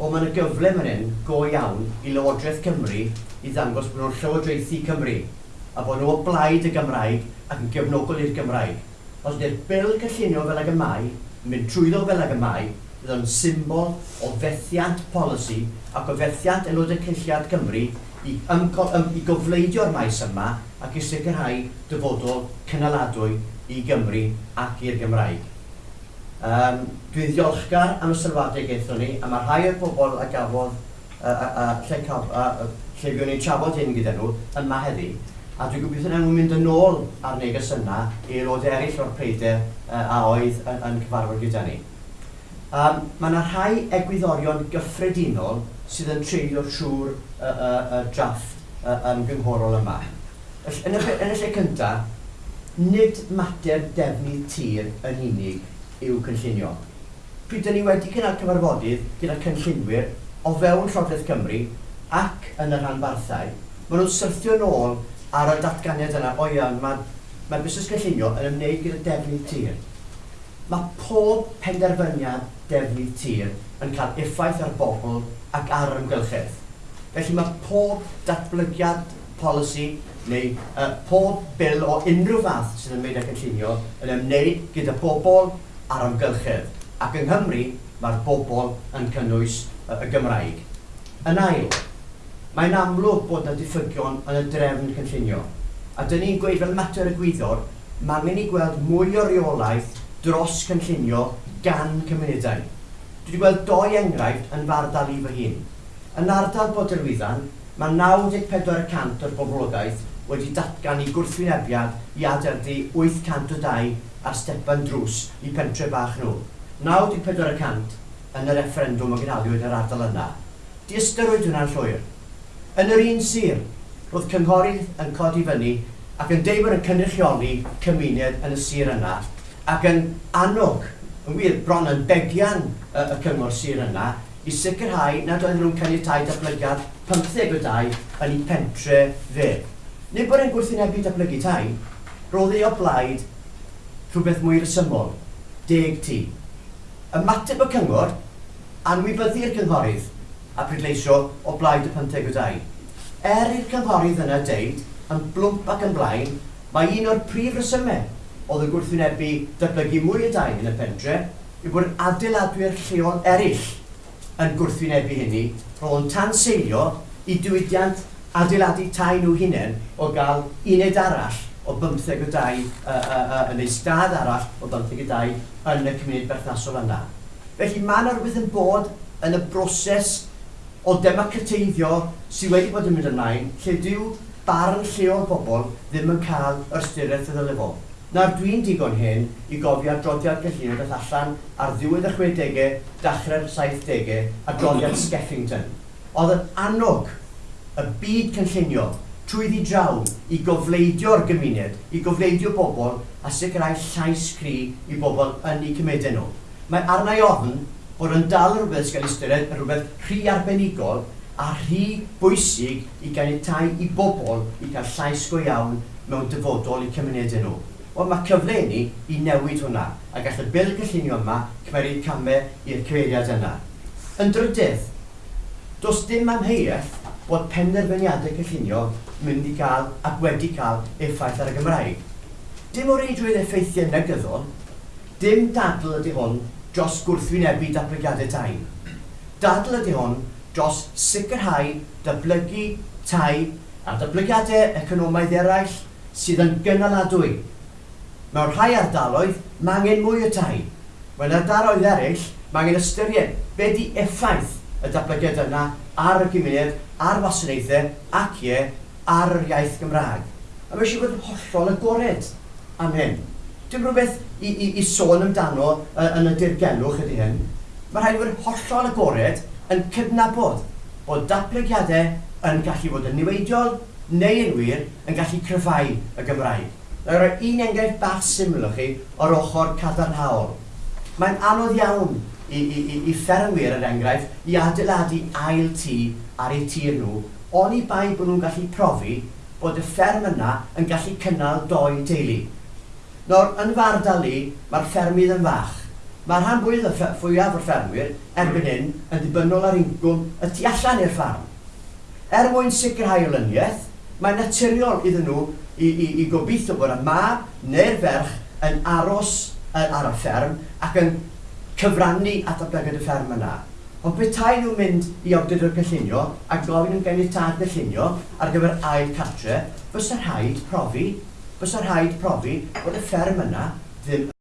Ond mae'n y gyfle fan hyn go iawn i Lywodraeth Cymru i ddangos bod nhw'n llywodraethu Cymru a bod nhw o blaid y Gymraeg ac yn gefnogol i'r Gymraeg. Os ydy'r bil cyllunio fel ag y mai, mynd trwyddo fel ag y mai, bydd o'n symbol o fethiant polisi ac o fethiant aelodau cylliad Cymru i, ymgo, ym, i gofleidio'r maes yma ac i sicrhau dyfodol cynaladwy i Gymru ac i'r Gymraeg. Um, dwi'n ddiolchgar am y sylwadau gaethon ni, a mae rhai o'r bobl a gafodd uh, uh, lle, caf, uh, lle fiwn ni'n trafod hyn gyda nhw yma heddi, a dwi'n gobeithio na nhw'n mynd yn ôl ar neges yna i aelod eraill o'r preider uh, a oedd yn, yn cyfarfod gyda ni. Um, mae yna rhai egwyddorion gyffredinol sydd yn treulio trwy'r uh, uh, uh, drafft uh, ymgynghorol yma. Yn y, yn y lle cyntaf, nid mater defnydd tir yn unig i'w cynllunio. Pryd ni wedi cynnal cyfarfodydd gyda cynllunwyr o fewn Llywodraeth Cymru ac yn y rhanbarthau, maen nhw'n syrthio nôl ar y datganiad yna, o iawn, mae mae busnes cynllunio yn ymwneud gyda defnydd tir. Mae pob penderfyniad defnydd tir yn cael effaith ar bobl ac ar yr ymgylchedd. Felly mae pob datblygiad polisi neu uh, pob bil o unrhyw fath sydd yn ymwneud â cynllunio yn ymwneud gyda pobl a'r amgylchedd. Ac yng Nghymru, mae'r bobl yn cynnwys y Gymraeg. Yn ail, mae'n amlwg bod yna diffygion yn y drefn cynllunio. A dyn ni'n gweud fel mater y gwyddor, mae angen i gweld mwy o reolaeth dros cynllunio gan cymunedau. Dwi wedi gweld doi enghraifft yn fardal i fy hun. Yn ardal Boderwyddan, mae 94% o'r boblogaeth wedi datgan i gwrthwynebiad i aderdu 802 ar stepan drws i pentre bach nhw. 94% yn y referendwm o gynaliwyd yr ardal yna. Di ystyrwyd hwnna'n llwyr. Yn yr un sir, roedd cynghorydd yn codi fyny ac yn deud bod yn cynrychioli cymuned yn y sir yna ac yn annog, yn wir bron yn begian y, y cyngor sir yna i sicrhau nad oedden nhw'n caniatau datblygiad 15 o dau yn eu pentre fe. Nid bod e'n gwrthwynebu datblygu tai, roedd ei o blaid rhywbeth mwy resymol, deg ti. Ymateb y cyngor, anwybyddu'r cynghorydd a prydleisio o blaid y pymtheg o dau. Er i'r cynghorydd yna deud, yn blwmp ac yn blaen, mae un o'r prif resymau oedd y gwrthwynebu datblygu mwy o dau yn y pentre i bod adeiladwyr lleol eraill yn gwrthwynebu hynny roedd yn tan seilio i diwydiant adeiladu tai nhw hunain o gael uned arall o 15 o dau, uh, uh, uh, neu stad arall o 15 o dau yn y cymuned berthnasol yna. Felly mae yna rhywbeth yn bod yn y broses o democrateiddio sydd wedi bod yn mynd ymlaen, lle dyw barn lleol bobl ddim yn cael yr ystyriaeth y ddylefol. Nawr dwi'n digon hyn i gofio adroddiad gyllunio dath allan ar ddiwedd y 60au, dachrau'r 70au, adroddiad Skeffington. Oedd yn annog y byd cynllunio trwy ddi draw i gofleidio'r gymuned, i gofleidio bobl a sicrhau llais cri i bobl yn eu cymedau nhw. Mae arna i ofn bod yn dal rhywbeth sy'n cael ystyried yn rhywbeth rhy arbenigol a rhy bwysig i ganiatau i bobl i cael llais go iawn mewn dyfodol i cymunedau nhw. Wel mae cyfle ni i newid hwnna, a gall y bil gyllunio yma cymeru camau i'r cyfeiriad yna. Yn drydydd, does dim amheuaeth bod penderfyniadau cynllunio mynd i gael ac wedi cael effaith ar y Gymraeg. Dim o reidrwydd effeithiau negyddol, dim dadl ydy hwn dros gwrthwynebu datblygiadau tai. Dadl ydy hwn dros sicrhau datblygu tai a datblygiadau economaidd eraill sydd yn gynaladwy. Mewn rhai ardaloedd, mae angen mwy o tai. Mewn ardaloedd eraill, mae angen ystyried be di effaith y datblygiad yna ar y gymuned, ar wasanaethau ac ie ar yr iaith Gymraeg. A mae eisiau bod yn hollol agored am hyn. Dim rhywbeth i, i, i sôn amdano yn y dirgelwch ydy hyn. Mae rhaid bod yn hollol agored yn cydnabod bod datblygiadau yn gallu bod yn niweidiol neu yn wir yn gallu cryfau y Gymraeg. Nawr roi un enghraifft bach syml o chi o'r ochr cadarnhaol. Mae'n anodd iawn i, i, i, i ffermwyr yr er enghraifft i adeiladu ail tŷ ar eu tir nhw, oni bai bod nhw'n gallu profi bod y fferm yna yn gallu cynnal doi teulu. Nawr, yn fardal ardal ni, mae'r ffermydd yn fach. Mae'r rhan fwyaf y fwyaf o'r ffermwyr erbyn hyn yn ddibynnol ar incwm y tu allan i'r ffarm. Er mwyn sicrhau olyniaeth, mae'n naturiol iddyn nhw i, i, i gobeithio bod y mab neu'r ferch yn aros ar y fferm ac yn cyfrannu at oblygiad y fferm yna. Ond petai nhw'n mynd i awdurdod cynllunio a gofyn yn ganiatad cynllunio ar gyfer ail cartre, fysa rhaid profi, fysa rhaid profi bod y fferm yna ddim